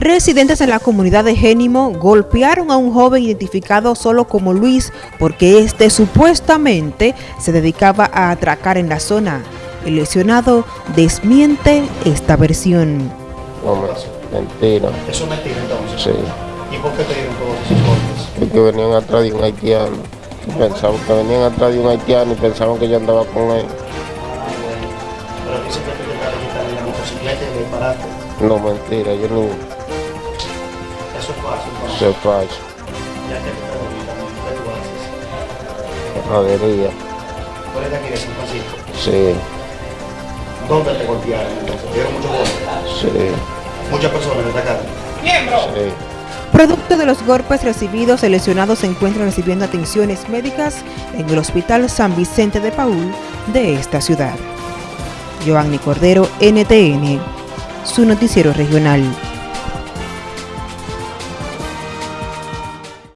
Residentes en la comunidad de Génimo golpearon a un joven identificado solo como Luis porque este supuestamente se dedicaba a atracar en la zona. El lesionado desmiente esta versión. No, mentira. Eso es mentira entonces. Sí. ¿Y por qué te dieron todos esos golpes? Porque venían atrás de un haitiano. Pensaban que venían atrás de un haitiano y pensaban que yo andaba con él. Pero tú intentaste quitarle la motocicleta y le disparaste. No, mentira, yo no. De San Francisco. Sí, ¿Dónde te golpearon entonces? ¿Te dieron muchos golpes? sí, Muchas personas te atacaron. sí. Producto de los golpes recibidos, el lesionado se encuentra recibiendo atenciones médicas en el Hospital San Vicente de Paul de esta ciudad. Giovanni Cordero, NTN, su noticiero regional.